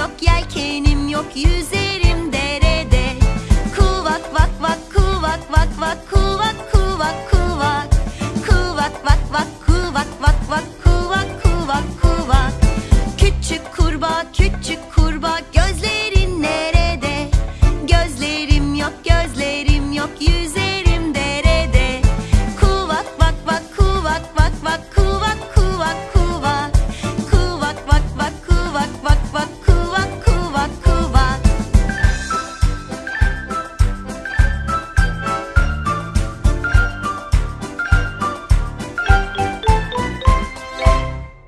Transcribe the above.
yok yelkenim yok yüzerim